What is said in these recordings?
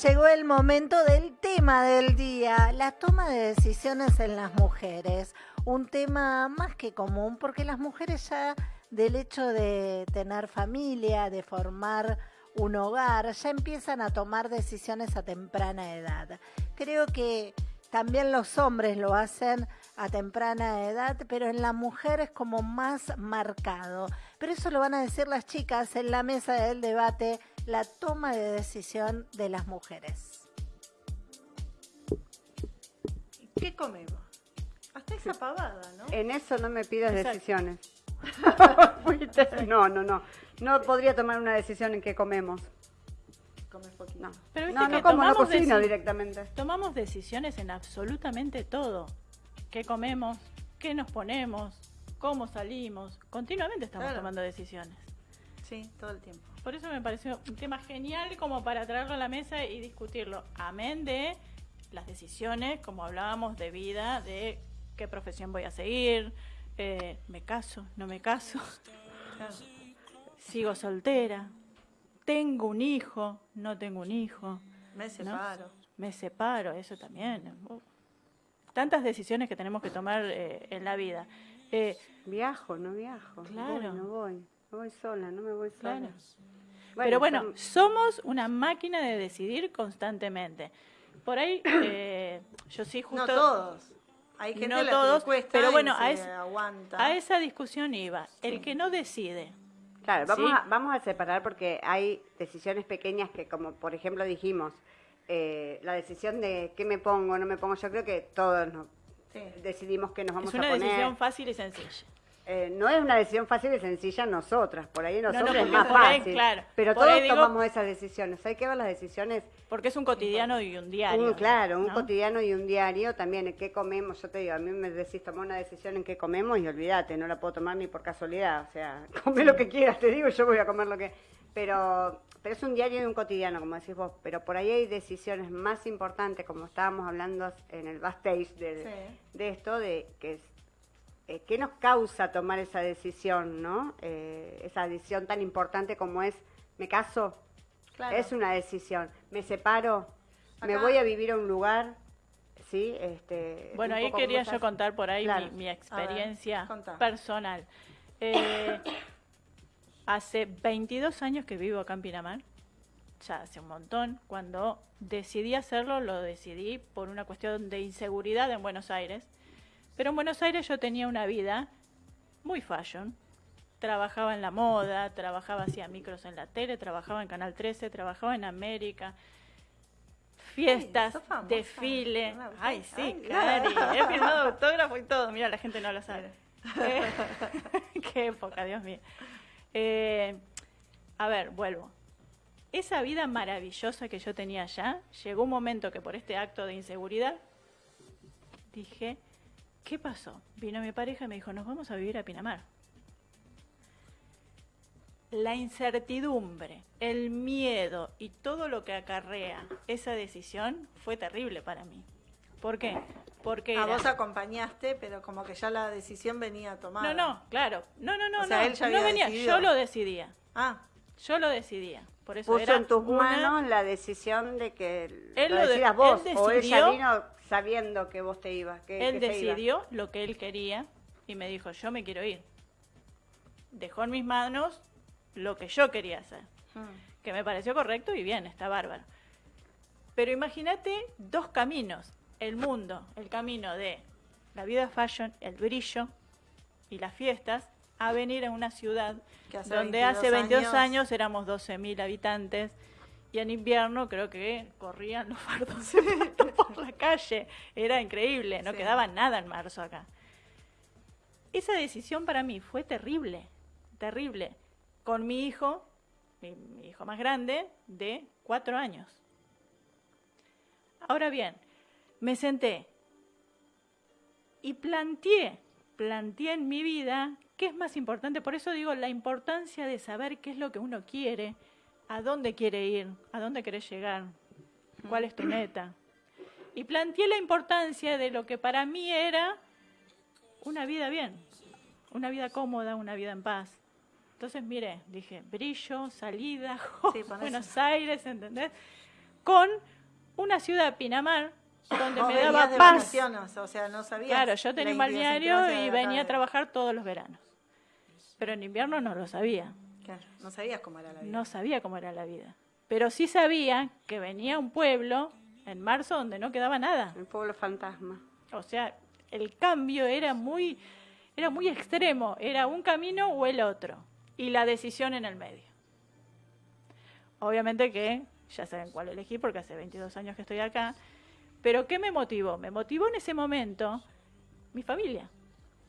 Llegó el momento del tema del día, la toma de decisiones en las mujeres. Un tema más que común porque las mujeres ya del hecho de tener familia, de formar un hogar, ya empiezan a tomar decisiones a temprana edad. Creo que también los hombres lo hacen a temprana edad, pero en la mujer es como más marcado. Pero eso lo van a decir las chicas en la mesa del debate, la toma de decisión de las mujeres. ¿Qué comemos? Hasta esa pavada, ¿no? En eso no me pidas decisiones. no, no, no. No podría tomar una decisión en qué comemos. Comes poquito. No, Pero viste no, que no como, no cocino directamente. Tomamos decisiones en absolutamente todo. ¿Qué comemos? ¿Qué nos ponemos? ¿Cómo salimos? Continuamente estamos Claro. tomando decisiones. Sí, todo el tiempo. Por eso me pareció un tema genial como para traerlo a la mesa y discutirlo. Amén de las decisiones, como hablábamos, de vida, de qué profesión voy a seguir, eh, me caso, no me caso, Claro. sigo soltera, tengo un hijo, no tengo un hijo, Me separo. me separo, eso también. Uh, tantas decisiones que tenemos que tomar eh, en la vida. Eh, Viajo, no viajo. Claro. Voy, no voy. No voy sola, no me voy sola. Claro. Pero bueno, son- somos una máquina de decidir constantemente. Por ahí, eh, yo sí justo... No todos. Hay gente No a la todos, que pero bueno, a, es- esa discusión iba. El que no decide, Claro, vamos, Sí. a, vamos a separar porque hay decisiones pequeñas que, como por ejemplo dijimos, eh, la decisión de qué me pongo, no me pongo, yo creo que todos nos Sí. decidimos qué nos vamos es una a poner. decisión fácil y sencilla. Eh, no es una decisión fácil y sencilla nosotras, por ahí no, nosotros es porque más ahí, fácil. claro, pero por todos digo- tomamos esas decisiones. Hay que ver las decisiones Porque es un cotidiano y un diario. Un, claro, un ¿no? cotidiano y un diario también, en qué comemos. Yo te digo, a mí me decís tomar una decisión en qué comemos y olvídate, no la puedo tomar ni por casualidad. O sea, come lo que quieras, te digo, yo voy a comer lo que. Pero, pero es un diario y un cotidiano, como decís vos. Pero por ahí hay decisiones más importantes, como estábamos hablando en el backstage de, Sí. de esto, de que es. Eh, ¿Qué nos causa tomar esa decisión, no? Eh, esa decisión tan importante como es, ¿me caso? Claro. Es una decisión. ¿Me separo? ¿Me voy a vivir a un lugar? ¿Sí? Este, Bueno, ahí quería yo contar por ahí Claro. mi, mi experiencia personal. Eh, hace 22 años que vivo acá en Pinamar, ya hace un montón. Cuando decidí hacerlo, lo decidí por una cuestión de inseguridad en Buenos Aires. Pero en Buenos Aires yo tenía una vida muy fashion. Trabajaba en la moda, trabajaba hacía micros en la tele, trabajaba en Canal 13, trabajaba en América. Fiestas, famosa. desfile. Una- Ay, sí, ay, Cari. He firmado autógrafo y todo. Mira, la gente no lo sabe. Eh, Qué época, Dios mío. Eh, a ver, vuelvo. Esa vida maravillosa que yo tenía allá, llegó un momento que por este acto de inseguridad dije, ¿qué pasó? Vino mi pareja y me dijo, nos vamos a vivir a Pinamar. La incertidumbre, el miedo y todo lo que acarrea esa decisión fue terrible para mí. ¿Por qué? Porque A era- vos acompañaste, pero como que ya la decisión venía tomada. no, no, claro, no, no, no, O sea, no, él ya no venía, decidido. yo lo decidía, Ah, yo lo decidía, por eso Puso en tus una- manos la decisión de que Él lo lo de- decidas vos, él o ella decidió- vino sabiendo que vos te ibas. Que, Él que se iba. decidió lo que él quería y me dijo, yo me quiero ir. Dejó en mis manos lo que yo quería hacer, mm, que me pareció correcto y bien, está bárbaro. Pero imagínate dos caminos, el mundo, el camino de la vida fashion, el brillo y las fiestas, a venir a una ciudad hace donde 22 hace 22 años- años, éramos 12.000 habitantes y en invierno creo que corrían los fardos por la calle. Era increíble, no Sí. quedaba nada en marzo acá. Esa decisión para mí fue terrible, terrible. Con mi hijo, mi, mi hijo más grande, de cuatro años. Ahora bien, me senté y planteé, planteé en mi vida qué es más importante. Por eso digo la importancia de saber qué es lo que uno quiere, a dónde quiere ir, a dónde querés llegar, cuál es tu meta. Y planteé la importancia de lo que para mí era una vida bien, una vida cómoda, una vida en paz. Entonces, mire, dije, brillo, salida, Sí, Buenos Aires, ¿entendés? con una ciudad, Pinamar, donde me daba paz. vacaciones, o sea, no sabías. Claro, yo tenía un balneario y venía a trabajar todos los veranos. Pero en invierno no lo sabía. Claro, no sabías cómo era la vida. No sabía cómo era la vida. Pero sí sabía que venía un pueblo en marzo donde no quedaba nada. El pueblo fantasma. O sea, el cambio era muy, era muy extremo. Era un camino o el otro. Y la decisión en el medio. Obviamente que ya saben cuál elegí porque hace 22 años que estoy acá. Pero ¿qué me motivó? Me motivó en ese momento mi familia.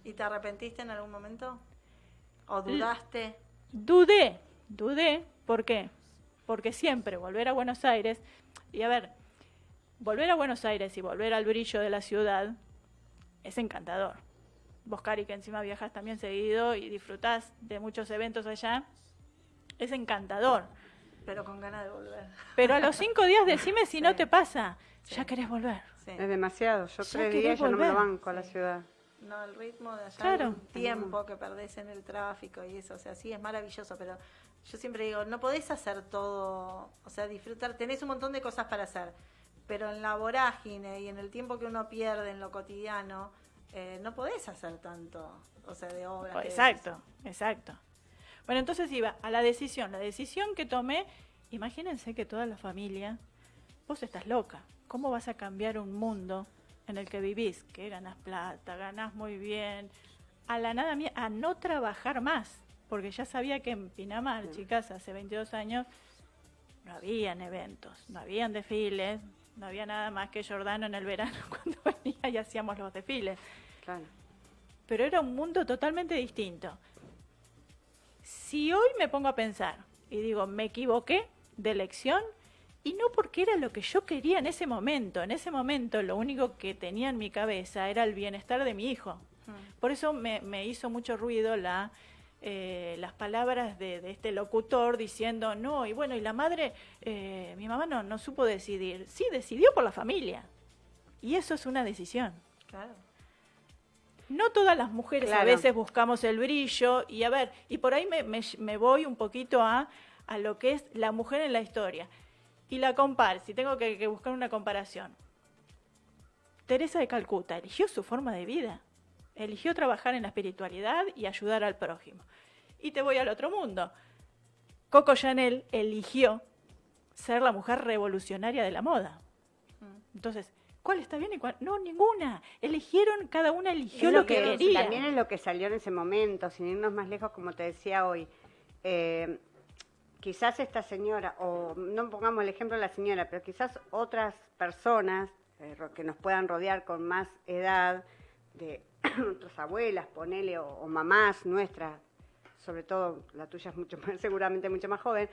¿Y te arrepentiste en algún momento? ¿O dudaste? Dudé, dudé, ¿por qué? Porque siempre volver a Buenos Aires, y a ver, volver a Buenos Aires y volver al brillo de la ciudad es encantador. Vos, Cari, que encima viajas también seguido y disfrutás de muchos eventos allá, es encantador. Pero con ganas de volver. Pero a los cinco días decime si no te pasa, Sí. ya querés volver. Sí. Es demasiado. Yo Ya tres días ya no me lo banco a la ciudad. No, el ritmo de allá, Claro. el tiempo que perdés en el tráfico y eso, o sea, sí es maravilloso, pero yo siempre digo, no podés hacer todo, o sea, disfrutar, tenés un montón de cosas para hacer, pero en la vorágine y en el tiempo que uno pierde en lo cotidiano, eh, no podés hacer tanto, o sea, de obras. de Exacto, exacto. Bueno, entonces iba a la decisión. La decisión que tomé, imagínense que toda la familia, vos estás loca. ¿Cómo vas a cambiar un mundo en el que vivís? Que ganas plata, ganás muy bien, a la nada mía, a no trabajar más. Porque ya sabía que en Pinamar, chicas, hace 22 años, no habían eventos, no habían desfiles, no había nada más que Jordano en el verano cuando venía y hacíamos los desfiles Claro. pero era un mundo totalmente distinto. Si hoy me pongo a pensar y digo, me equivoqué de elección, y no porque era lo que yo quería en ese momento, en ese momento lo único que tenía en mi cabeza era el bienestar de mi hijo. Mm. Por eso me, me hizo mucho ruido la, eh, las palabras de, de este locutor diciendo, no, y bueno, y la madre, eh, mi mamá no, no supo decidir. Sí, decidió por la familia. Y eso es una decisión. Claro. No todas las mujeres a veces buscamos el brillo y a ver, y por ahí me, me- me voy un poquito a, a lo que es la mujer en la historia. Y la comparo, si tengo que, que buscar una comparación. Teresa de Calcuta eligió su forma de vida, eligió trabajar en la espiritualidad y ayudar al prójimo. Y te voy al otro mundo. Coco Chanel eligió ser la mujer revolucionaria de la moda. Entonces, ¿cuál está bien y cuál? No, ninguna. Eligieron, cada una eligió Es lo que, quería. También es lo que salió en ese momento, sin irnos más lejos, como te decía hoy. Eh, quizás esta señora, o no pongamos el ejemplo de la señora, pero quizás otras personas eh, que nos puedan rodear con más edad, de nuestras abuelas, ponele, o, o mamás nuestras, sobre todo la tuya es mucho más, seguramente mucho más joven,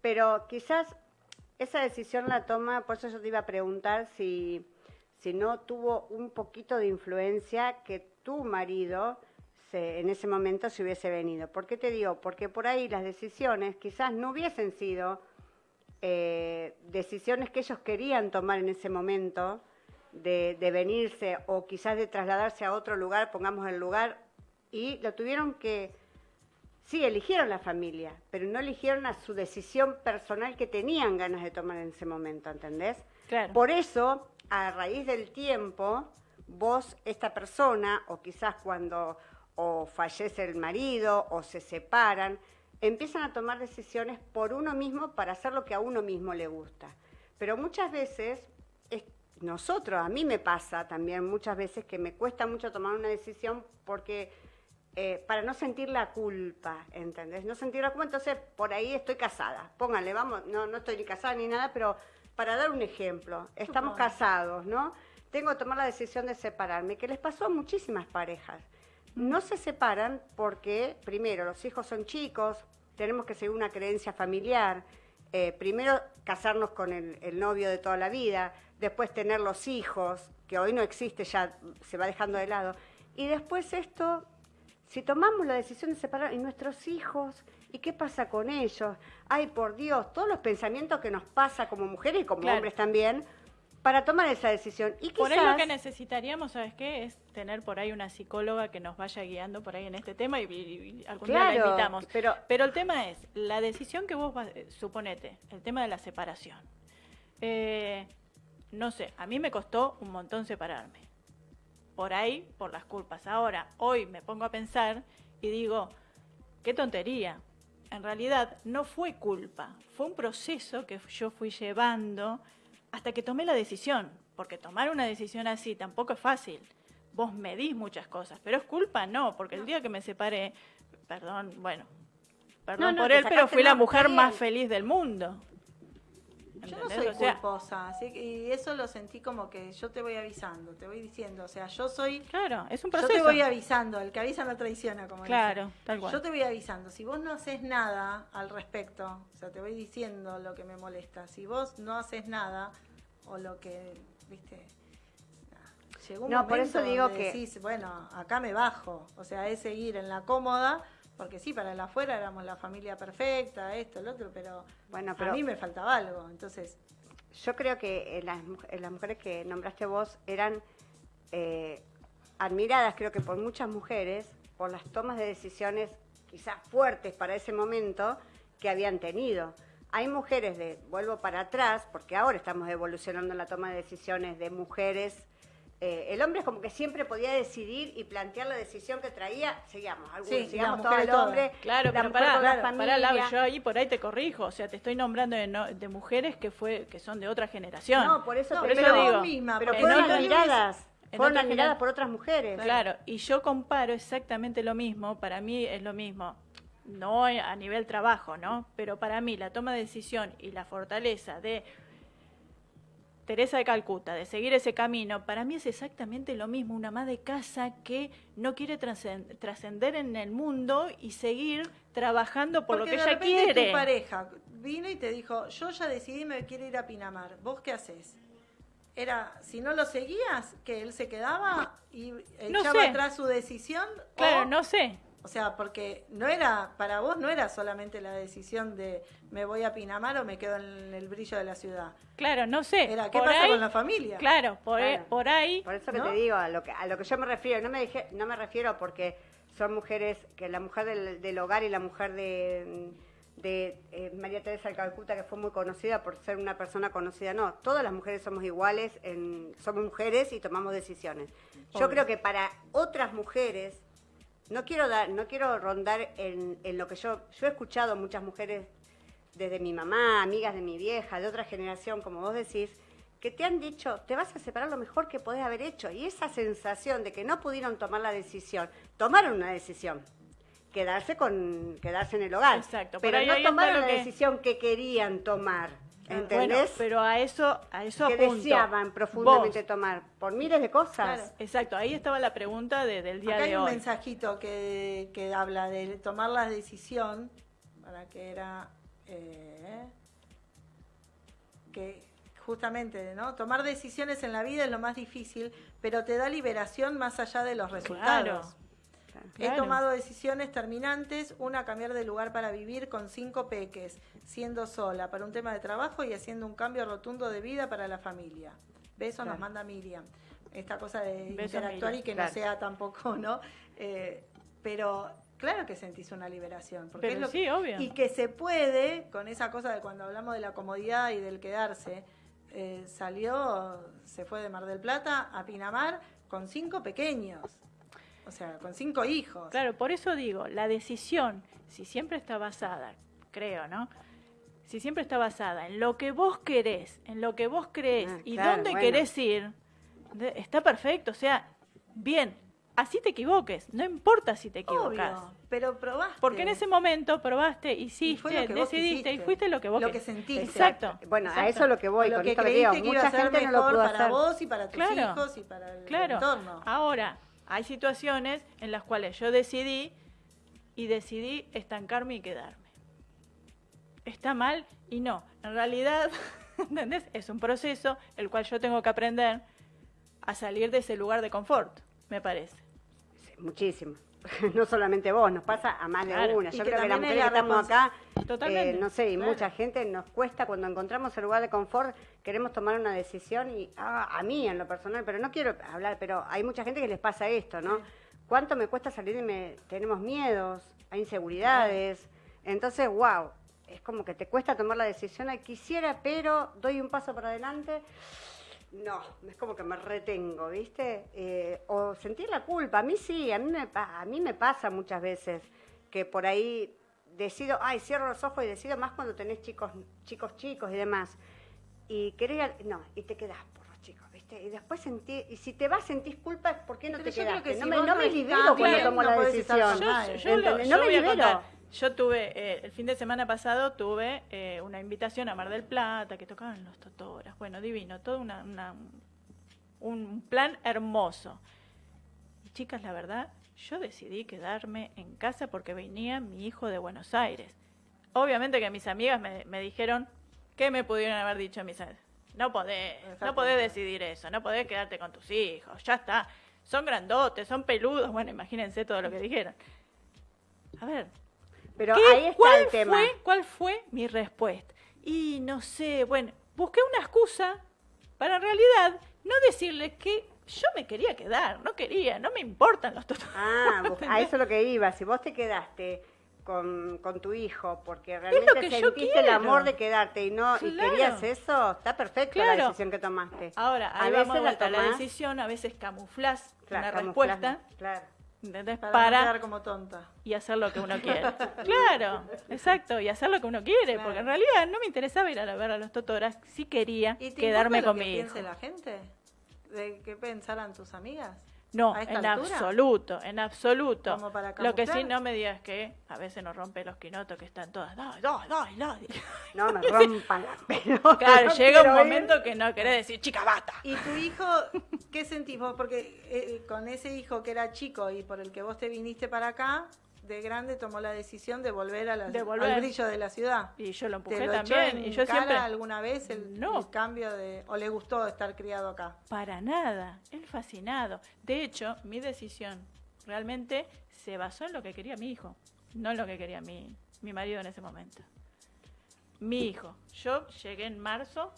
pero quizás esa decisión la toma, por eso yo te iba a preguntar si, si no tuvo un poquito de influencia que tu marido se- en ese momento se hubiese venido. ¿Por qué te digo? Porque por ahí las decisiones quizás no hubiesen sido eh, decisiones que ellos querían tomar en ese momento de, de venirse o quizás de trasladarse a otro lugar, pongamos el lugar, y lo tuvieron que, sí, eligieron la familia, pero no eligieron a su decisión personal que tenían ganas de tomar en ese momento, ¿entendés? Claro. Por eso, a raíz del tiempo, vos, esta persona, o quizás cuando o fallece el marido o se separan, empiezan a tomar decisiones por uno mismo para hacer lo que a uno mismo le gusta. Pero muchas veces, es- nosotros, a mí me pasa también muchas veces que me cuesta mucho tomar una decisión porque eh, para no sentir la culpa, ¿entendés? No sentir la culpa, entonces por ahí estoy casada. Pónganle, vamos, no, no estoy ni casada ni nada, pero para dar un ejemplo, estamos casados, ¿no? Tengo que tomar la decisión de separarme, que les pasó a muchísimas parejas. No se separan porque, primero, los hijos son chicos, tenemos que seguir una creencia familiar, eh, primero casarnos con el, el novio de toda la vida, después tener los hijos, que hoy no existe, ya se va dejando de lado, y después esto, si tomamos la decisión de separar, y nuestros hijos, ¿y qué pasa con ellos? Ay, por Dios, todos los pensamientos que nos pasa como mujeres y como Claro. hombres también, para tomar esa decisión. Y Por ahí lo que necesitaríamos, ¿sabes qué? Es tener por ahí una psicóloga que nos vaya guiando por ahí en este tema y, y- y algún día la invitamos. pero- el tema es, la decisión que vos, eh, suponete, el tema de la separación. Eh, no sé, a mí me costó un montón separarme. Por ahí, por las culpas. Ahora, hoy me pongo a pensar y digo, qué tontería. En realidad no fue culpa, fue un proceso que yo fui llevando hasta que tomé la decisión, porque tomar una decisión así tampoco es fácil. Vos medís muchas cosas, pero es culpa no, porque el día que me separé, perdón, bueno, perdón No, no, por él, pero fui la mujer más feliz del mundo. Yo no soy O sea, culposa, así que, y eso lo sentí como que yo te voy avisando, te voy diciendo, o sea, yo soy, Claro, es un yo proceso. te voy avisando, el que avisa no traiciona, como. Claro, tal cual. Yo te voy avisando, si vos no haces nada al respecto, o sea, te voy diciendo lo que me molesta, si vos no haces nada, o lo que, viste, llegó un No, por eso digo donde que- decís, bueno, acá me bajo, o sea, es seguir en la cómoda, porque sí, para el afuera éramos la familia perfecta, esto, el otro, pero, Bueno, pero- a mí me faltaba algo, entonces... Yo creo que eh, las, eh, las mujeres que nombraste vos eran eh, admiradas, creo que por muchas mujeres, por las tomas de decisiones quizás fuertes para ese momento que habían tenido. Hay mujeres de, vuelvo para atrás, porque ahora estamos evolucionando en la toma de decisiones de mujeres. Eh, el hombre es como que siempre podía decidir y plantear la decisión que traía, seguíamos, algunos, Sí, sigamos todo el todas. hombre, Claro, la pero mujer pará, con la claro, pará, Lau, yo ahí por ahí te corrijo, o sea, te estoy nombrando de, no- de mujeres que fue que son de otra generación. No, por eso No, te por eso digo, digo, misma, pero fueron admiradas, en fueron admiradas por otras mujeres. Claro, y yo comparo exactamente lo mismo, para mí es lo mismo, no a nivel trabajo, ¿no? Pero para mí la toma de decisión y la fortaleza de Teresa de Calcuta, de seguir ese camino, para mí es exactamente lo mismo, una ama de casa que no quiere trascen- trascender en el mundo y seguir trabajando por Porque lo que de ella quiere. tu pareja vino y te dijo, yo ya decidí me quiero ir a Pinamar, ¿vos qué haces? Era, si no lo seguías, que él se quedaba y No echaba sé. atrás su decisión. Claro, o, no sé. O sea, porque no era, para vos no era solamente la decisión de me voy a Pinamar o me quedo en el brillo de la ciudad. Claro, no sé. Era, ¿qué por pasa ahí- con la familia? Claro, por, Claro. por ahí. Por eso que ¿No? te digo, a lo que, a lo que yo me refiero, no me, dije, no me refiero porque son mujeres, que la mujer del, del hogar y la mujer de, de eh, María Teresa de Calcuta, que fue muy conocida por ser una persona conocida, no, todas las mujeres somos iguales, en, somos mujeres y tomamos decisiones. Yo creo que para otras mujeres, no quiero dar, no quiero rondar en, en lo que yo, yo he escuchado muchas mujeres desde mi mamá, amigas de mi vieja, de otra generación, como vos decís, que te han dicho, te vas a separar lo mejor que podés haber hecho. Y esa sensación de que no pudieron tomar la decisión, tomaron una decisión, quedarse con quedarse en el hogar. Exacto, pero no tomaron la que- decisión que querían tomar. Bueno, pero a eso, a eso que apunto. deseaban profundamente Vos, tomar por miles de cosas. Claro. Exacto, ahí estaba la pregunta de- del día Acá hay de un hoy. mensajito que, que habla de tomar la decisión, para que era eh, que justamente, ¿no? Tomar decisiones en la vida es lo más difícil, pero te da liberación más allá de los resultados. He Claro. tomado decisiones terminantes, una cambiar de lugar para vivir con cinco peques, siendo sola para un tema de trabajo y haciendo un cambio rotundo de vida para la familia. Beso nos Claro. manda Miriam. Esta cosa de Beso, interactuar Miriam, y que claro. no sea tampoco, ¿no? Eh, pero claro que sentís una liberación. Porque Pero es lo sí, que- obvio. Y que se puede, con esa cosa de cuando hablamos de la comodidad y del quedarse, eh, salió, se fue de Mar del Plata a Pinamar con cinco pequeños. O sea, con cinco hijos. Claro, por eso digo, la decisión, si siempre está basada, creo, ¿no? Si siempre está basada en lo que vos querés, en lo que vos creés Ah, y claro, dónde bueno. querés ir, está perfecto. O sea, bien, así te equivoques, no importa si te equivocas. Obvio, pero probaste. Porque en ese momento probaste, Y hiciste, vos decidiste y fuiste lo que vos lo que- sentiste. Exacto. Bueno, a eso es lo que voy, lo con que esto que digo, que iba a mucha ser gente no lo mejor pudo para hacer. vos y para tus Claro, hijos y para el Claro. entorno. Ahora, hay situaciones en las cuales yo decidí y decidí estancarme y quedarme. Está mal y no. En realidad, ¿entendés? Es un proceso el cual yo tengo que aprender a salir de ese lugar de confort, me parece. Muchísimo. No solamente vos, nos pasa a más de una. Yo creo que las mujeres que la estamos acá, Totalmente, eh, no sé, y claro. mucha gente nos cuesta cuando encontramos el lugar de confort, queremos tomar una decisión y ah, a mí en lo personal, pero no quiero hablar, pero hay mucha gente que les pasa esto, ¿no? ¿Cuánto me cuesta salir y me tenemos miedos, hay inseguridades? Entonces, wow, es como que te cuesta tomar la decisión, quisiera, pero doy un paso para adelante. No, es como que me retengo, ¿viste? Eh, o sentir la culpa. A mí sí, a mí, me, a mí me pasa muchas veces que por ahí decido, ay, cierro los ojos y decido más cuando tenés chicos, chicos chicos y demás. Y querés, no, y te quedás por los chicos, ¿viste? Y después sentí, y si te vas sentís culpa, ¿por qué no Pero te quedaste? que no si me, no me libero cuando tomo la decisión. No me libero. Yo tuve, eh, el fin de semana pasado tuve eh, una invitación a Mar del Plata, que tocaban los Totoras. Bueno, divino, todo una, una- un plan hermoso. Y chicas, la verdad, yo decidí quedarme en casa porque venía mi hijo de Buenos Aires. Obviamente que mis amigas me, me dijeron, ¿qué me pudieron haber dicho mis amigas? No podés, no podés decidir eso, no podés quedarte con tus hijos, ya está. Son grandotes, son peludos, bueno, imagínense todo lo que dijeron. A ver, Pero ¿Qué- ahí está ¿Cuál el tema. Fue, ¿Cuál fue mi respuesta? Y no sé, bueno, busqué una excusa para en realidad no decirles que yo me quería quedar, no quería, no me importan los totos. Ah, vos- a eso es lo que iba. Si vos te quedaste con, con tu hijo porque realmente sentiste el amor de quedarte y no y querías eso, está perfecto la decisión que tomaste. Ahora, A veces vamos a la decisión, a veces camuflas Claro, una respuesta, Claro. ¿Entendés? Para, Para, no quedar como tonta. y hacer lo que uno quiere. claro, exacto, y hacer lo que uno quiere, Claro. porque en realidad no me interesaba ir a la- ver a los totoras, sí quería ¿Y te quedarme con que mi hijo. la gente? ¿De qué pensaran tus amigas? No, ¿A esta en altura? absoluto, en absoluto. Como para Lo que sí no me digas que a veces nos rompe los quinotos que están todas. Dai, dai, dai". No me rompan las pelotas. Claro, no llega un ir. momento que no querés decir, chica, basta. ¿Y tu hijo, qué sentís vos? Porque eh, con ese hijo que era chico y por el que vos te viniste para acá, de grande tomó la decisión de volver, a la, De volver. al brillo de la ciudad. Y yo lo ¿Te empujé lo también. en Y yo cara siempre. alguna vez el, No. el cambio de... o le gustó estar criado acá? Para nada. Él fascinado. De hecho, mi decisión realmente se basó en lo que quería mi hijo, no en lo que quería mi, mi marido en ese momento. Mi hijo. Yo llegué en marzo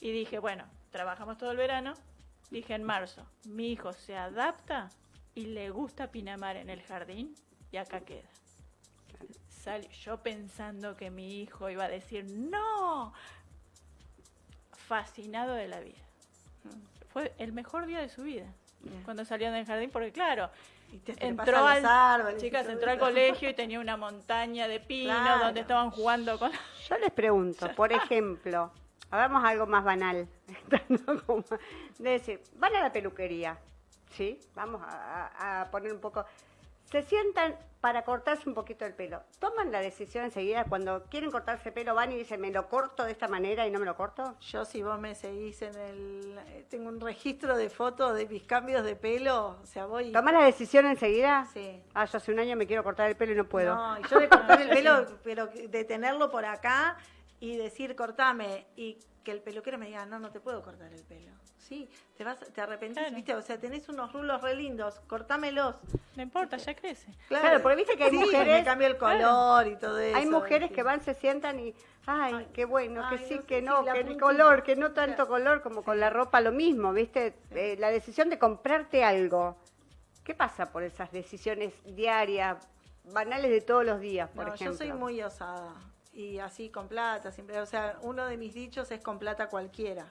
y dije, bueno, trabajamos todo el verano. Dije en marzo, mi hijo se adapta y le gusta Pinamar en el jardín y acá queda. Sal- yo pensando que mi hijo iba a decir, no, fascinado de la vida. Fue el mejor día de su vida. Bien. Cuando salió del jardín, porque claro, Y te entró al, árboles chicas, entró al colegio y tenía una montaña de pinos Claro. donde estaban jugando con... Yo les pregunto, por ejemplo, hagamos algo más banal, de decir, van a la peluquería, ¿sí? Vamos a, a- a poner un poco, se sientan para cortarse un poquito el pelo, toman la decisión enseguida cuando quieren cortarse el pelo, van y dicen, me lo corto de esta manera y no me lo corto. Yo si vos me seguís en el... eh, Tengo un registro de fotos de mis cambios de pelo, o sea, voy... ¿Toman la decisión enseguida? Sí. Ah, yo hace un año me quiero cortar el pelo y no puedo. No, yo de cortar el pelo, pero de tenerlo por acá y decir cortame y que el peluquero me diga, no, no te puedo cortar el pelo. Sí, te vas, te arrepentís, Claro. viste, o sea, tenés unos rulos re lindos, cortámelos. No importa, ya crece. Claro, porque viste que hay Sí, mujeres- me cambia el color y todo eso. Hay mujeres ¿viste? que van, se sientan y, ay, Ay, qué bueno, ay, que sí, no sé, que sí, no, la que el color, que no tanto color como con la ropa lo mismo, ¿viste? Eh, la decisión de comprarte algo. ¿Qué pasa por esas decisiones diarias, banales de todos los días, por No, ejemplo? yo soy muy osada y así con plata siempre. O sea, uno de mis dichos es con plata cualquiera.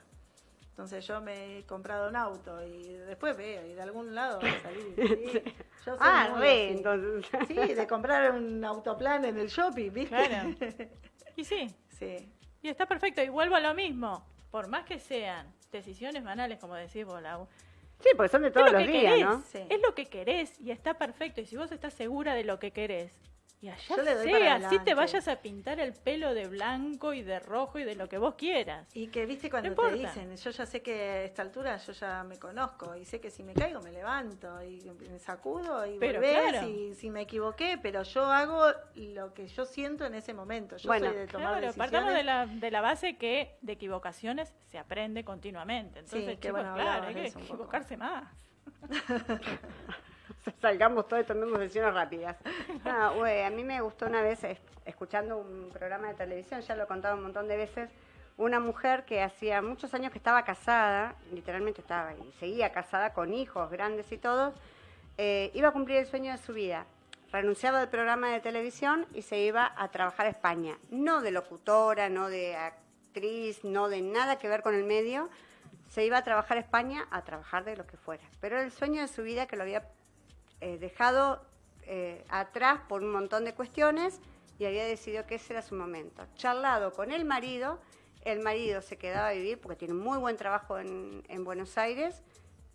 Entonces yo me he comprado un auto y después veo y de algún lado va a salir. sí. Yo soy Ah, muy re, así. entonces. Sí, de comprar un autoplan en el shopping, ¿viste? Claro. Y sí, Sí. y está perfecto. Y vuelvo a lo mismo. Por más que sean decisiones banales, como decís vos, Lau, Sí, porque son de todos lo los que días, querés. ¿no? Sí. Es lo que querés y está perfecto. Y si vos estás segura de lo que querés, y allá Yo le doy para sea, así te vayas a pintar el pelo de blanco y de rojo y de lo que vos quieras. Y que, viste, cuando No te importa. dicen, yo ya sé que a esta altura yo ya me conozco y sé que si me caigo me levanto y me sacudo y Pero volvés claro. y si me equivoqué, pero yo hago lo que yo siento en ese momento. Yo Bueno, soy de tomar Claro, decisiones. partamos de la, de la base que de equivocaciones se aprende continuamente. Entonces, qué chicos, bueno, claro, hay que un poco. equivocarse más. Salgamos todos y tomemos decisiones rápidas. Güey, a mí me gustó una vez, es- escuchando un programa de televisión, ya lo he contado un montón de veces, una mujer que hacía muchos años que estaba casada, literalmente estaba y seguía casada con hijos grandes y todo, eh, iba a cumplir el sueño de su vida. renunciaba del programa de televisión y se iba a trabajar a España. No de locutora, no de actriz, no de nada que ver con el medio. Se iba a trabajar a España a trabajar de lo que fuera. Pero era el sueño de su vida que lo había eh, dejado eh, atrás por un montón de cuestiones y había decidido que ese era su momento. Charlado con el marido, el marido se quedaba a vivir, porque tiene muy buen trabajo en, Buenos Aires,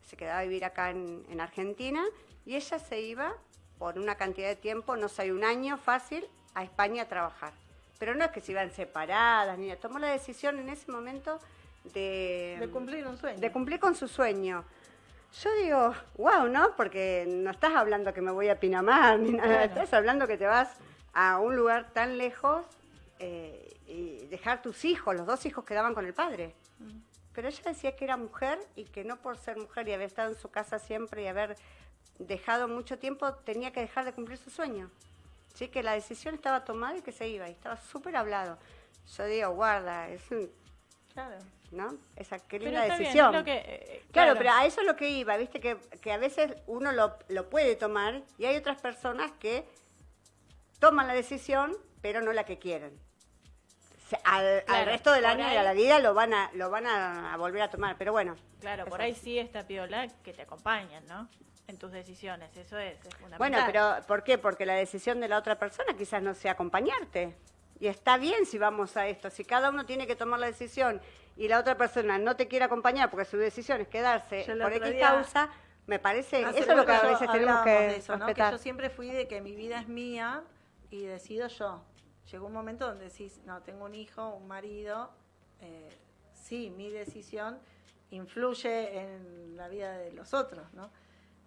se quedaba a vivir acá en, en Argentina, y ella se iba por una cantidad de tiempo, no sé, un año fácil, a España a trabajar. Pero no es que se iban separadas, ni tomó la decisión en ese momento de, de cumplir un sueño. De cumplir con su sueño. Yo digo, wow, ¿no? Porque no estás hablando que me voy a Pinamar ni nada, estás hablando que te vas a un lugar tan lejos eh, y dejar tus hijos, los dos hijos quedaban con el padre. Mm. Pero ella decía que era mujer y que no por ser mujer y haber estado en su casa siempre y haber dejado mucho tiempo, tenía que dejar de cumplir su sueño. Sí, que la decisión estaba tomada y que se iba, y estaba súper hablado. Yo digo, guarda, es un... Claro. ¿No? Esa qué linda decisión. Eh, eh, claro. pero a eso es lo que iba, viste, que, que a veces uno lo, lo puede tomar y hay otras personas que toman la decisión, pero no la que quieren. al, resto del año y a la vida lo van a lo van a, volver a tomar, pero bueno. Claro, por ahí sí está piola que te acompañan, ¿no? En tus decisiones, eso es, fundamental. Bueno, pero ¿por qué? Porque la decisión de la otra persona quizás no sea acompañarte. Y está bien si vamos a esto. Si cada uno tiene que tomar la decisión y la otra persona no te quiere acompañar porque su decisión es quedarse por X causa, me parece, eso es lo que a veces tenemos que eso, ¿no? Que yo siempre fui de que mi vida es mía y decido yo. Llegó un momento donde decís, no, tengo un hijo, un marido, eh, sí, mi decisión influye en la vida de los otros, ¿no?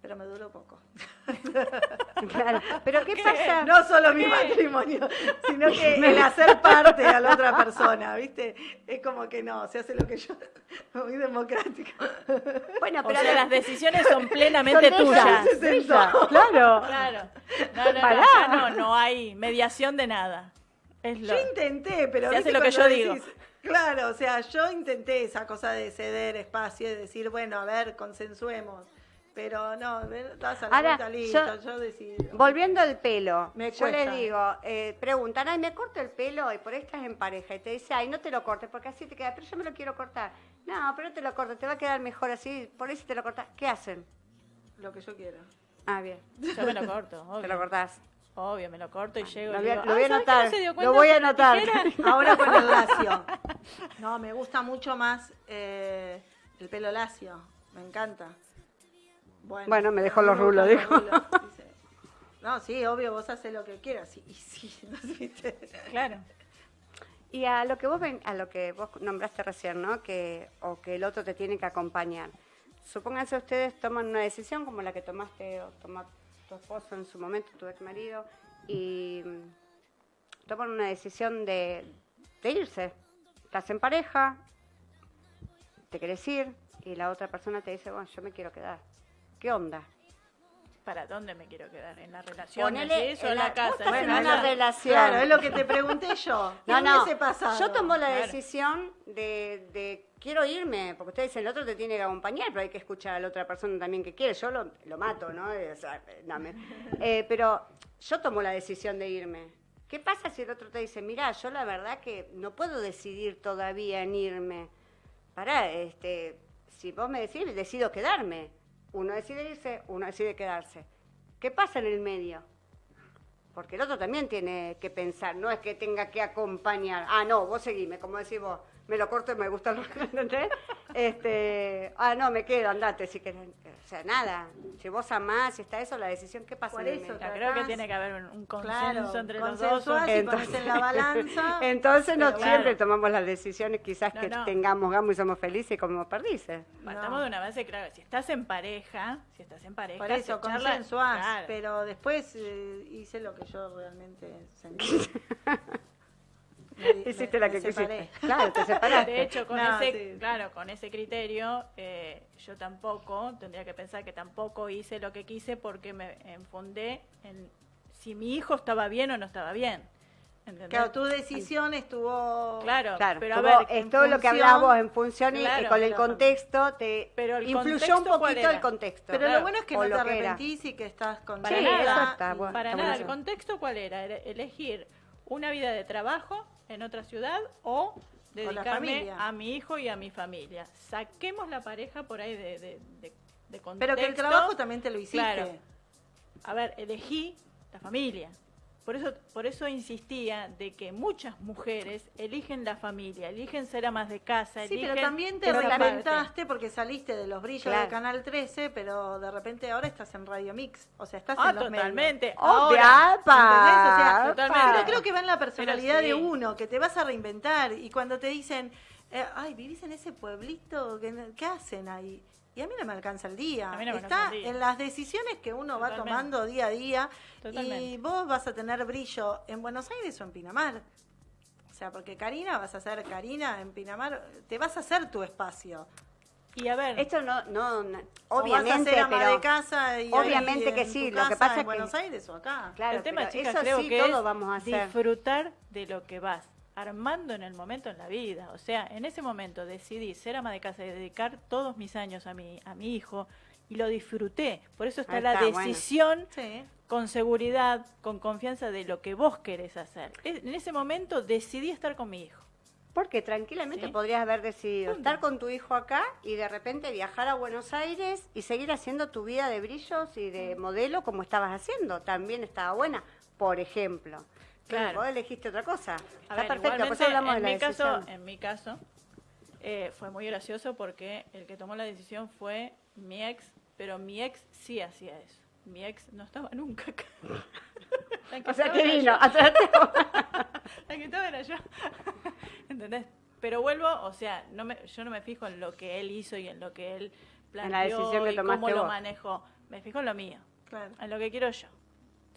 Pero me duró poco. Claro, pero ¿qué, pasa? No solo mi matrimonio, sino que el hacer parte a la otra persona, ¿viste? Es como que no, se hace lo que yo, muy democrático. Bueno, pero las decisiones son plenamente tuyas. Claro. Claro. No, no, no, no, hay mediación de nada. Es lo... Yo intenté, pero... Se hace lo que yo digo. Claro, o sea, yo intenté esa cosa de ceder espacio y decir, bueno, a ver, consensuemos. Pero no, das a la Ahora, listo, yo, decido. Volviendo al pelo, yo le digo, eh, preguntan, ay, me corto el pelo y por ahí estás en pareja y te dice, ay, no te lo cortes porque así te queda, pero yo me lo quiero cortar. No, pero no te lo corto, te va a quedar mejor así, por ahí si te lo cortas. ¿Qué hacen? Lo que yo quiero. Ah, bien. Yo me lo corto, obvio. Te lo cortás. Obvio, me lo corto y llego. Lo voy, a, lo voy a anotar. lo voy a anotar. Ahora con el lacio. No, me gusta mucho más eh, el pelo lacio. Me encanta. Bueno, me dejó los rulos, dijo. No, sí, obvio, vos haces lo que quieras. Y, sí, Claro. Y a lo que vos ven, a lo que vos nombraste recién, ¿no? Que o que el otro te tiene que acompañar. Supónganse ustedes toman una decisión como la que tomaste o tomó tu esposo en su momento, tu ex marido, y mm, toman una decisión de, de irse. Estás en pareja, te querés ir y la otra persona te dice, bueno, yo me quiero quedar ¿Qué onda? ¿Para dónde me quiero quedar? ¿En la relación? ¿En eso en la, casa? Bueno, en una relación. Claro, es lo que te pregunté yo. no, no. Pasado? Yo tomo la decisión de, quiero irme, porque ustedes dicen, el otro te tiene que acompañar, pero hay que escuchar a la otra persona también que quiere. Yo lo, lo mato, ¿no? Eh, pero yo tomo la decisión de irme. ¿Qué pasa si el otro te dice, mira, yo la verdad que no puedo decidir todavía en irme? Pará, este, si vos me decís, decido quedarme uno decide irse, uno decide quedarse. ¿Qué pasa en el medio? Porque el otro también tiene que pensar, no es que tenga que acompañar. Ah, no, vos seguime, como decís vos me lo corto y me gusta lo ¿entendés? Este, ah, no, me quedo, andate si querés. O sea, nada, si vos amás, si está eso, la decisión, ¿qué pasa? Por eso, creo que tiene que haber un, consenso entre los dos. Entonces, en la balanza. Entonces no siempre tomamos las decisiones quizás que tengamos gamo y somos felices como perdices. Partamos de una base, claro, si estás en pareja, si estás en pareja, Por eso, consensuás, pero después eh, hice lo que yo realmente sentí. Hiciste la que quisiste. Claro, te separaste. De hecho, con ese, claro, con ese criterio, eh, yo tampoco, tendría que pensar que tampoco hice lo que quise porque me enfundé en si mi hijo estaba bien o no estaba bien. ¿entendés? Claro, tu decisión estuvo... Claro, Claro, pero a ver, es todo lo que función- hablabas en función y- Claro, con el contexto te Pero el influyó contexto, un ¿cuál poquito el contexto. Pero Claro. lo bueno es que O no te que era. arrepentís y que estás con Para Sí, nada, eso está bueno, para está nada. ¿El contexto cuál? Era elegir una vida de trabajo en otra ciudad o dedicarme a mi hijo y a mi familia. Saquemos la pareja por ahí de, de, de- de contexto. Pero que el trabajo también te lo hiciste. Claro. A ver, elegí la familia. Por eso, por eso insistía de que muchas mujeres eligen la familia, eligen ser amas de casa, Sí, eligen pero también te reinventaste porque saliste de los brillos Claro. de Canal 13, pero de repente ahora estás en Radio Mix. O sea, estás Ah, en los medios. totalmente. Obvia, Ahora, sea, totalmente. Pero creo que va en la personalidad de uno, que te vas a reinventar. Y cuando te dicen, eh, ay, vivís en ese pueblito, ¿qué, qué hacen ahí? Y a mí no me alcanza el día. A mí no me Está alcanza el día. en las decisiones que uno va tomando día a día. Y vos vas a tener brillo en Buenos Aires o en Pinamar. O sea, porque Karina vas a ser Karina en Pinamar, te vas a hacer tu espacio. Y a ver, Esto no, no, no- o vas a obviamente, ser ama pero de casa y obviamente ahí que en sí, tu lo que pasa en es que- Buenos Aires o acá. claro, el tema, chicas, eso creo sí, que todo es vamos a hacer. disfrutar de lo que vas armando en el momento en la vida. O sea, en ese momento decidí ser ama de casa y dedicar todos mis años a mi, a mi hijo y lo disfruté. Por eso está la bueno. decisión Sí. con seguridad, con confianza de lo que vos querés hacer. Es- En ese momento decidí estar con mi hijo. Porque tranquilamente Sí. podrías haber decidido Punto. estar con tu hijo acá y de repente viajar a Buenos Aires y seguir haciendo tu vida de brillos y de modelo como estabas haciendo. También estaba buena, por ejemplo. Claro. vos elegiste otra cosa. A Está ver, perfecto, eso hablamos en de la mi caso, en mi caso, eh, fue muy gracioso porque el que tomó la decisión fue mi ex, pero mi ex sí hacía eso. Mi ex no estaba nunca acá. O sea que vino, yo. a traerte- La que estaba era yo. ¿Entendés? Pero vuelvo, o sea, no me, yo no me fijo en lo que él hizo y en lo que él En la planteó decisión que y cómo lo manejó. Me fijo en lo mío Claro. en lo que quiero yo.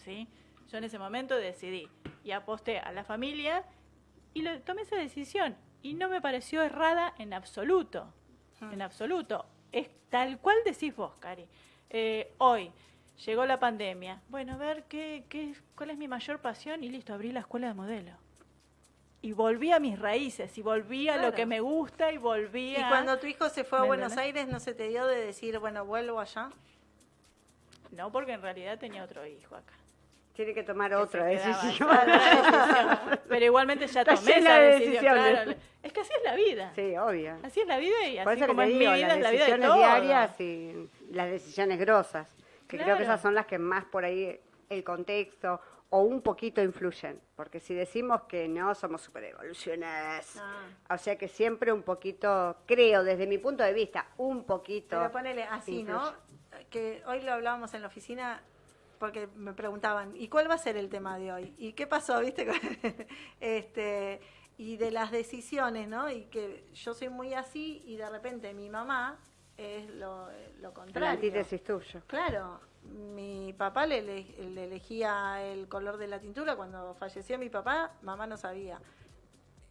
¿sí? Yo en ese momento decidí y aposté a la familia y lo, tomé esa decisión. Y no me pareció errada en absoluto. En absoluto. Es tal cual decís vos, Cari. Eh, hoy llegó la pandemia. Bueno, a ver qué, qué, cuál es mi mayor pasión y listo, abrí la escuela de modelo. Y volví a mis raíces, y volví a lo que me gusta, y volví Y a... cuando tu hijo se fue a ¿Me Buenos entendés? Aires, ¿no se te dio de decir, bueno, vuelvo allá? No, porque en realidad tenía otro hijo acá. Tiene que tomar que otra decisión. la. Pero igualmente ya Está tomé llena esa de decisión. decisiones. claro. Es que así es la vida. Sí, obvio. Así es la vida y así como es mi digo, vida, las es la vida de decisiones todos. diarias y las decisiones grosas, que creo que esas son las que más por ahí el contexto o un poquito influyen, porque si decimos que no somos super evoluciones, Ah. o sea que siempre un poquito, creo desde mi punto de vista, un poquito. Pero ponele así, ¿no? Que hoy lo hablábamos en la oficina porque me preguntaban, ¿y cuál va a ser el tema de hoy? ¿Y qué pasó, viste? este, y de las decisiones, ¿no? Y que yo soy muy así y de repente mi mamá es lo, lo La contrario. antítesis tuyo. Claro, mi papá le, le elegía el color de la tintura. Cuando falleció mi papá, mamá no sabía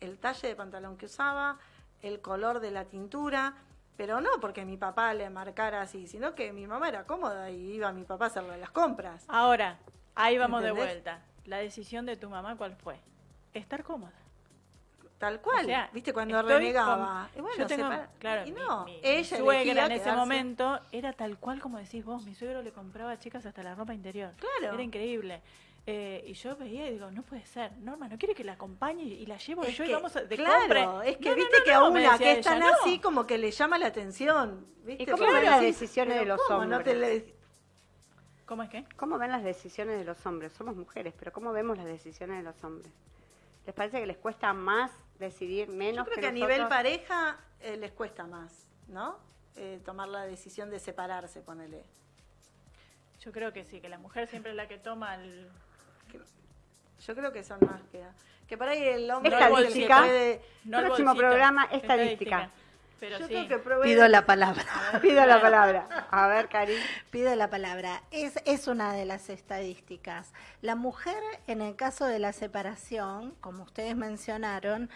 el talle de pantalón que usaba, el color de la tintura, pero no porque mi papá le marcara así, sino que mi mamá era cómoda y iba mi papá a hacerle las compras. Ahora, ahí vamos de vuelta. La decisión de tu mamá, ¿cuál fue? Estar cómoda. Tal cual, O sea, ¿viste? Cuando renegaba. con- Y bueno, yo tengo, separa- claro, y no, mi, mi ella suegra en ese momento era tal cual como decís vos. Mi suegro le compraba a chicas hasta la ropa interior. Claro. Era increíble. Eh, y yo veía y digo, no puede ser. Norma, ¿no quiere que la acompañe y la llevo Es yo y vamos a, de claro, compra? es que No, viste no, que a una que es tan ella, no. así como que le llama la atención. ¿viste? ¿Y cómo ven las decisiones "Pero de los ¿cómo no te hombres?" le- ¿Cómo es que? ¿Cómo ven las decisiones de los hombres? Somos mujeres, pero ¿cómo vemos las decisiones de los hombres? ¿Les parece que les cuesta más decidir Yo menos creo que, que a nivel pareja eh, les cuesta más, ¿no? Eh, tomar la decisión de separarse, ponele. Yo creo que sí, que la mujer siempre es la que toma el... Yo creo que son más que... Que por ahí el hombre Estadística. es el puede... no el Próximo bolsito, programa, estadística. Pero Yo sí. creo que probé- Pido la palabra. Pido la palabra. A ver, Cari. Pido la palabra. Es, es una de las estadísticas. La mujer, en el caso de la separación, como ustedes mencionaron,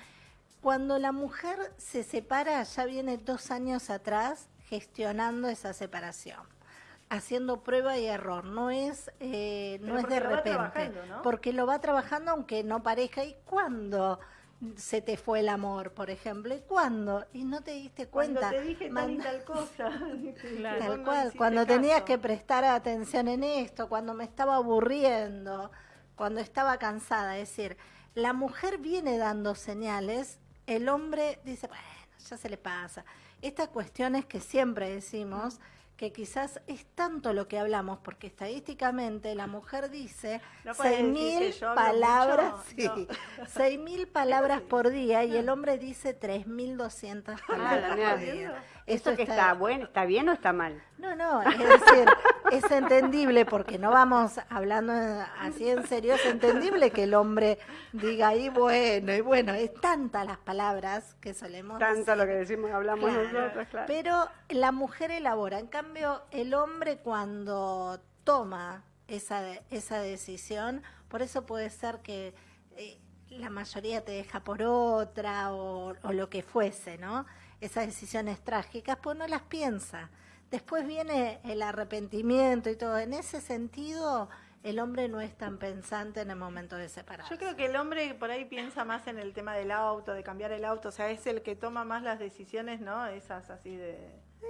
cuando la mujer se separa, ya viene dos años atrás gestionando esa separación. Haciendo prueba y error, no es, eh, no es de repente, ¿no? porque lo va trabajando aunque no parezca. ¿Y cuándo se te fue el amor, por ejemplo? ¿Y cuándo? Y no te diste Cuando cuenta. te dije tal y tal cosa. Claro. Tal no cual, cuando tenías que prestar atención en esto, cuando me estaba aburriendo, cuando estaba cansada. Es decir, la mujer viene dando señales, el hombre dice, bueno, ya se le pasa. Estas cuestiones que siempre decimos, que quizás es tanto lo que hablamos, porque estadísticamente la mujer dice No puedes seis decir que mil yo hablo palabras, mucho, sí, no. seis mil palabras por día y el hombre dice tres mil doscientas palabras por día. ¿Esto que está bueno, está bien o está mal? No, no, es decir, es entendible porque no vamos hablando así en serio, es entendible que el hombre diga ahí bueno y bueno, es tantas las palabras que solemos Tanto lo que decimos, hablamos Claro. nosotros, claro. pero la mujer elabora, en cambio el hombre cuando toma esa, esa decisión, por eso puede ser que eh, la mayoría te deja por otra o, o lo que fuese, ¿no? Esas decisiones trágicas, pues no las piensa. Después viene el arrepentimiento y todo. En ese sentido, el hombre no es tan pensante en el momento de separarse. Yo creo que el hombre por ahí piensa más en el tema del auto, de cambiar el auto, o sea, es el que toma más las decisiones, ¿no? Esas así de...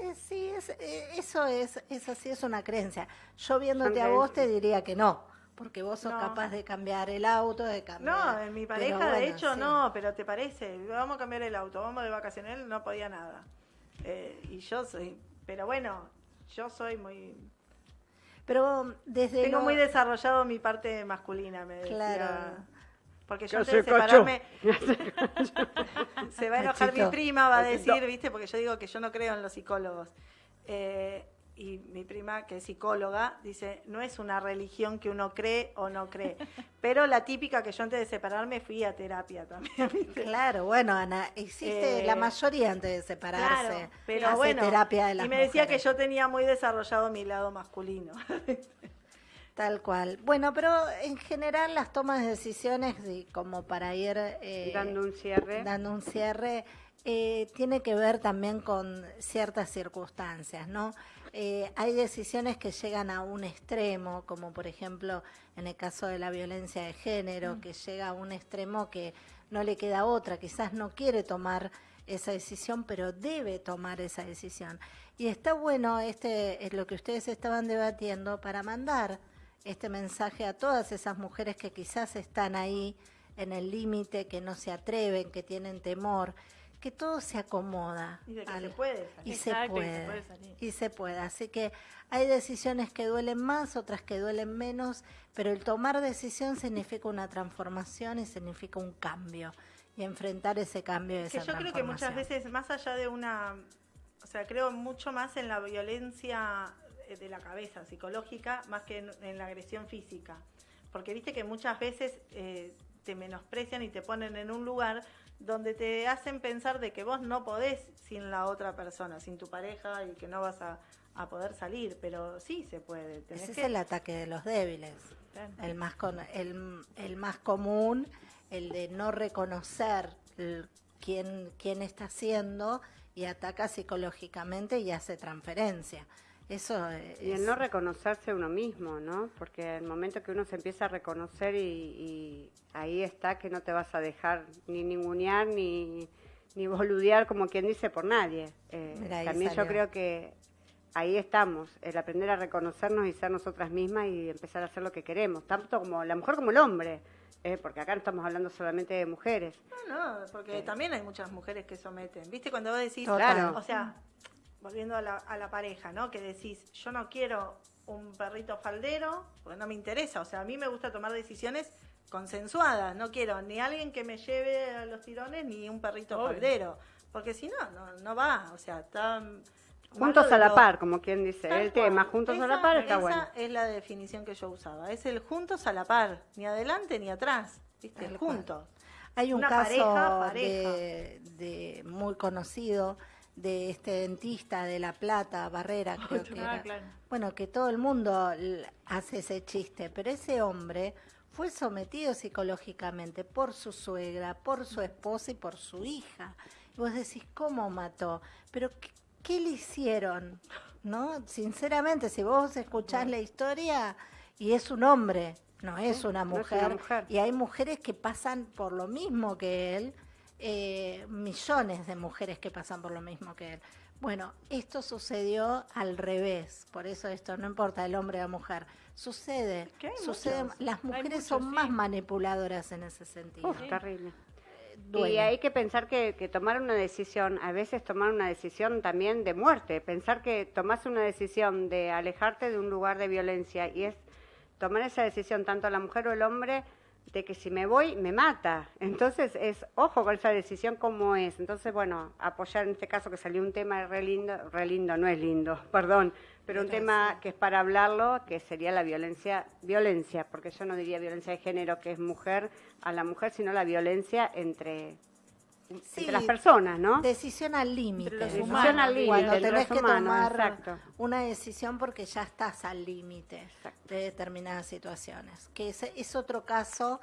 Eh, sí, es, eh, eso es, es así, es una creencia. Yo viéndote a vos te diría que no, porque vos sos No. capaz de cambiar el auto, de cambiar. No, en mi pareja bueno, de hecho sí. no, pero te parece, vamos a cambiar el auto, vamos de vacaciones, él no podía nada. Eh, y yo soy, pero bueno, yo soy muy... Pero desde Tengo lo- muy desarrollado mi parte masculina, me decía. Claro. Porque yo antes de separarme, se va a enojar mi prima, va a decir, viste, porque yo digo que yo no creo en los psicólogos. Eh, y mi prima, que es psicóloga, dice, no es una religión que uno cree o no cree. Pero la típica que yo antes de separarme fui a terapia también, ¿viste? Claro, bueno, Ana, existe Eh, la mayoría antes de separarse. Claro, pero hace bueno, terapia de las y me decía mujeres. que yo tenía muy desarrollado mi lado masculino. Tal cual. Bueno, pero en general las tomas de decisiones, como para ir eh, Dando un cierre. dando un cierre, eh, tiene que ver también con ciertas circunstancias, ¿no? Eh, hay decisiones que llegan a un extremo, como por ejemplo en el caso de la violencia de género, que llega a un extremo que no le queda otra, quizás no quiere tomar esa decisión, pero debe tomar esa decisión. Y está bueno este es lo que ustedes estaban debatiendo para mandar este mensaje a todas esas mujeres que quizás están ahí en el límite, que no se atreven, que tienen temor, que todo se acomoda. Y de que al- se puede y salir. se Exacto, y se puede, puede salir. y se puede. Así que hay decisiones que duelen más, otras que duelen menos, pero el tomar decisión significa una transformación y significa un cambio. Y enfrentar ese cambio y que esa yo creo que muchas veces, más allá de una, o sea, creo mucho más en la violencia eh, de la cabeza, psicológica, más que en, en la agresión física. Porque viste que muchas veces eh, te menosprecian y te ponen en un lugar donde te hacen pensar de que vos no podés sin la otra persona, sin tu pareja y que no vas a, a poder salir, pero sí se puede. tenés Ese es el ataque de los débiles. Claro. El más, con, el, el más común, el de no reconocer el- quién, quién está haciendo y ataca psicológicamente y hace transferencia. Eso es, Y el no reconocerse uno mismo, ¿no? Porque el momento que uno se empieza a reconocer y, y ahí está que no te vas a dejar ni ningunear ni, ni boludear, como quien dice, por nadie. Eh, también yo creo que ahí estamos, el aprender a reconocernos y ser nosotras mismas y empezar a hacer lo que queremos, tanto como la mujer como el hombre, eh, porque acá no estamos hablando solamente de mujeres. No, no, porque también hay muchas mujeres que someten. ¿Viste? Cuando vos decís, Total. o sea, volviendo a la, a la pareja, ¿no? Que decís, yo no quiero un perrito faldero, porque no me interesa. O sea, a mí me gusta tomar decisiones consensuadas. No quiero ni alguien que me lleve a los tirones, ni un perrito Obvio. faldero. Porque si no, no, no va. O sea, está... Juntos a la lo- par, como quien dice, Tal el tema, juntos a la par está esa bueno. es la definición que yo usaba. Es el juntos a la par, ni adelante ni atrás. ¿Viste? El cual. juntos. Hay un Una caso pareja, pareja. De, de muy conocido de este dentista de La Plata, Barrera, creo que Ah, era. claro. Bueno, que todo el mundo hace ese chiste, pero ese hombre fue sometido psicológicamente por su suegra, por su esposa y por su hija. Y vos decís, ¿cómo mató? Pero ¿qué, qué le hicieron ¿no? Sinceramente, si vos escuchás la historia y es un hombre, no es, una no es mujer, una mujer. y hay mujeres que pasan por lo mismo que él, eh, millones de mujeres que pasan por lo mismo que él. Bueno, esto sucedió al revés, por eso esto no importa el hombre o la mujer, sucede, sucede, muchos. las mujeres muchos, son más manipuladoras en ese sentido. Uf, terrible. Duele. Y hay que pensar que, que tomar una decisión, a veces tomar una decisión también de muerte, pensar que tomás una decisión de alejarte de un lugar de violencia y es tomar esa decisión tanto la mujer o el hombre de que si me voy me mata. Entonces es ojo con esa decisión como es. Entonces, bueno, apoyar en este caso que salió un tema re lindo, re lindo, no es lindo, perdón, pero un tema que es para hablarlo, que sería la violencia, violencia, porque yo no diría violencia de género que es mujer a la mujer, sino la violencia entre, Sí, entre las personas, ¿no? Decisión al límite. Humanos, al límite, Cuando tenés que humanos, tomar exacto. una decisión porque ya estás al límite de determinadas situaciones. Que es, es otro caso,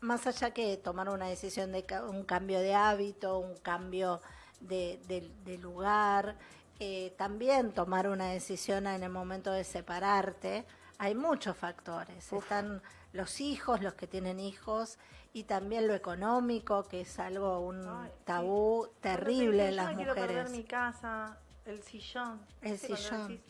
más allá que tomar una decisión de un cambio de hábito, un cambio de, de- de lugar, eh, también tomar una decisión en el momento de separarte. Hay muchos factores. Están los hijos, los que tienen hijos, y también lo económico, que es algo, un Ay, tabú terrible en "Yo las no quiero perder mujeres. mi casa, el sillón. El ¿Viste cuando sillón. decís,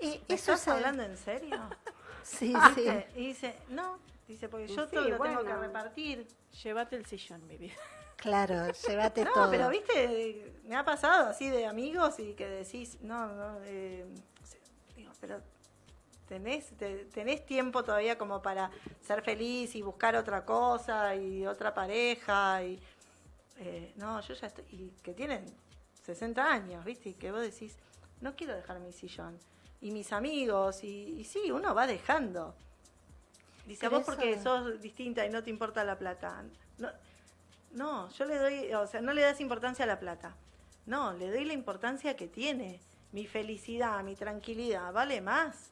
Y ¿Me eso estás hablando en serio? Sí, sí. Y dice, no, dice, porque yo Sí, todo lo tengo que repartir. Llévate el sillón, mi vida. Claro, llévate No, todo. pero viste, me ha pasado así de amigos y que decís, no, no, eh, digo, pero tenés, te- tenés tiempo todavía como para ser feliz y buscar otra cosa y otra pareja y eh, no, yo ya estoy, y que tienen 60 años, viste, y que vos decís, no quiero dejar mi sillón y mis amigos y, y sí, uno va dejando. Dice, Pero vos porque eso- sos distinta y no te importa la plata. No, no, yo le doy, o sea, no le das importancia a la plata. No, le doy la importancia que tiene. Mi felicidad, mi tranquilidad, vale más.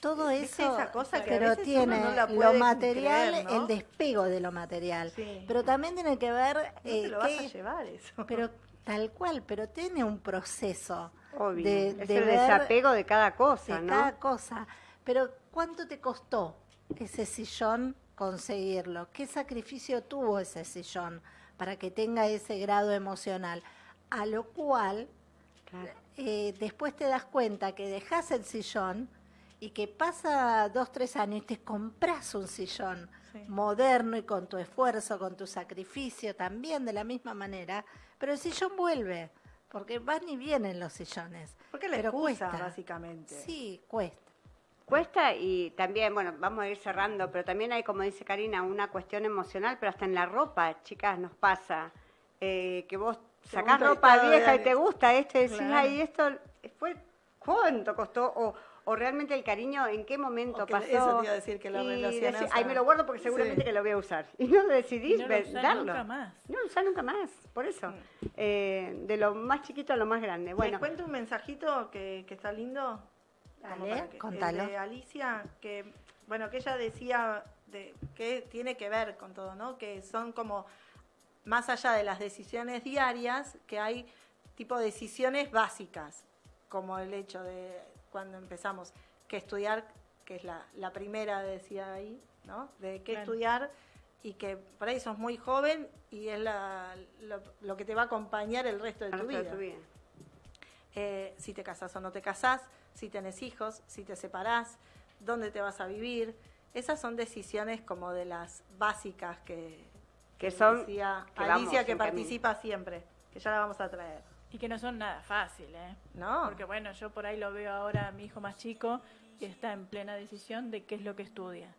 Todo ¿Viste eso, esa cosa que a pero tiene no lo material, creer, ¿no? el despego de lo material. Sí. Pero también tiene que ver No eh, te lo vas a llevar eso. pero tal cual, pero tiene un proceso Obvio. de, es el ver desapego de cada cosa, de ¿no? cada cosa. Pero ¿cuánto te costó ese sillón conseguirlo? ¿Qué sacrificio tuvo ese sillón para que tenga ese grado emocional? A lo cual Claro. eh, después te das cuenta que dejas el sillón y que pasa dos, tres años y te compras un sillón Sí. moderno y con tu esfuerzo, con tu sacrificio también de la misma manera, pero el sillón vuelve, porque van y vienen los sillones. Porque la pero excusa, cuesta. básicamente. Sí, cuesta. Cuesta y también, bueno, vamos a ir cerrando, pero también hay, como dice Karina, una cuestión emocional, pero hasta en la ropa, chicas, nos pasa. eh, que vos sacás ropa vieja y te gusta esto y decís, Claro. ay, esto fue, ¿cuánto costó? O, o realmente el cariño, ¿en qué momento que- pasó? eso te iba a decir, que lo decís, ay, me lo guardo porque seguramente Sí. que lo voy a usar. Y no lo decidís Y no lo usás darlo. nunca más. No lo usás nunca más, por eso. Mm. Eh, de lo más chiquito a lo más grande. Les Bueno, cuento un mensajito que, que está lindo. Dale, que- el contalo. de Alicia, que, bueno, que ella decía de, que tiene que ver con todo, ¿no? Que son como, más allá de las decisiones diarias, que hay tipo decisiones básicas, como el hecho de cuando empezamos, que estudiar, que es la, la primera, decía ahí, ¿no? De qué Claro. estudiar y que por ahí sos muy joven y es la, lo, lo que te va a acompañar el resto de al tu resto de vida tu vida. eh, si te casás o no te casás, si tenés hijos, si te separás, dónde te vas a vivir. Esas son decisiones como de las básicas que, Que son- decía que vamos Alicia, que camino. participa siempre, que ya la vamos a traer. Y que no son nada fácil, ¿eh? ¿No? Porque bueno, yo por ahí lo veo ahora a mi hijo más chico y está en plena decisión de qué es lo que estudia.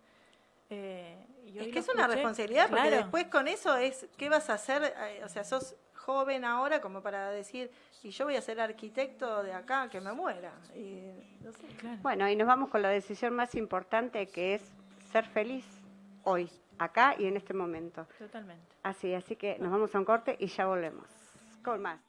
Eh, y es que es una escuché, responsabilidad porque después con eso es, ¿qué vas a hacer? Eh, o sea, sos joven ahora como para decir, y yo voy a ser arquitecto de acá, que me muera. Y, no sé. Claro. Bueno, y nos vamos con la decisión más importante que es ser feliz hoy, acá y en este momento. Totalmente. Así, así que nos vamos a un corte y ya volvemos. Con más.